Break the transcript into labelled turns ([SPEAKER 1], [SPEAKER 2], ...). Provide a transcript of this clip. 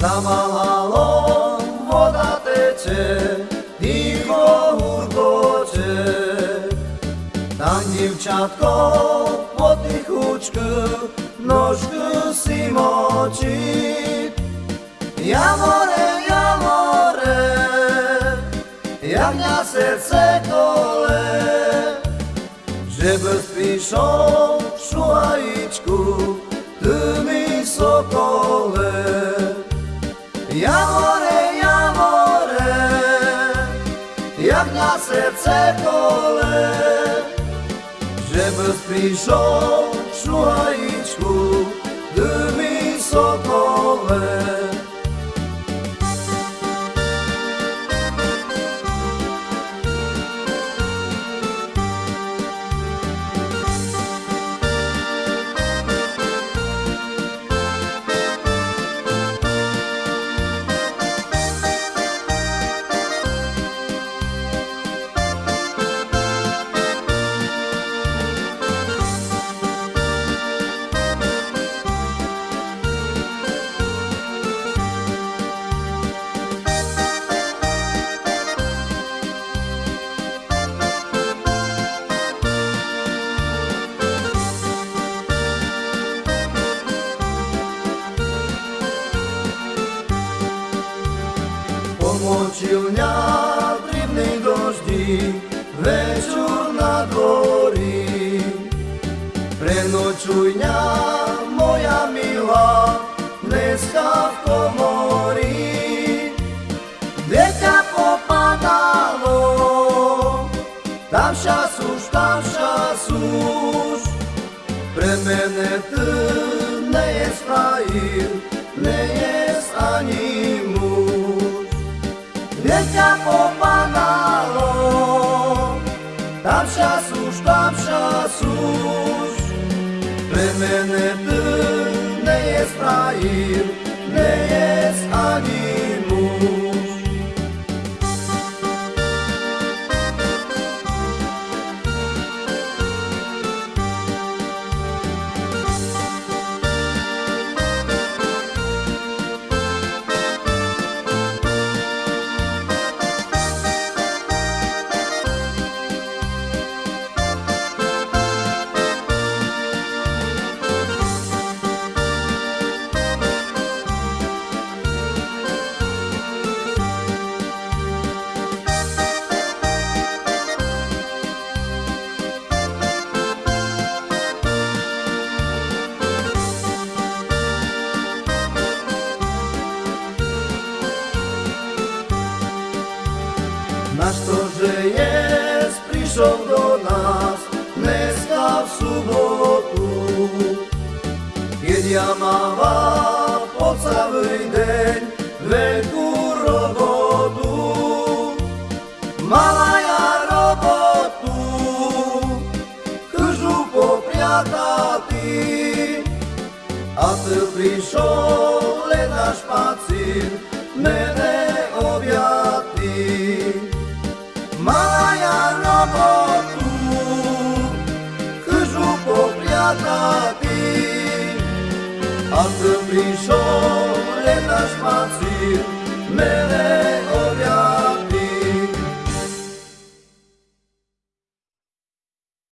[SPEAKER 1] za malhalom voda teče, ticho hurkoče. Tam dívčatko potichučku nožku si močí. Jamore, jamore, jak na srdce kole, že bez píšou šuhajičku, ty serce kole, żeby przyszło szła Почивня дрібний дожді, вечір на дворі, приночуйня моя мила, близька в коморі, дитя попадало, там щасу ж, там щасу ж, при мене ти не є справів. sus. Plemene tâne e Israel, ne e Anil Naš to, že jest prišiel do nás dneska v sobotu. Keď ja máva po celý deň veľkú robotu. Mala ja robotu, chžu popriatati. A ty prišiel len Φυγίζω, λέτε ασπάζει, με ρε.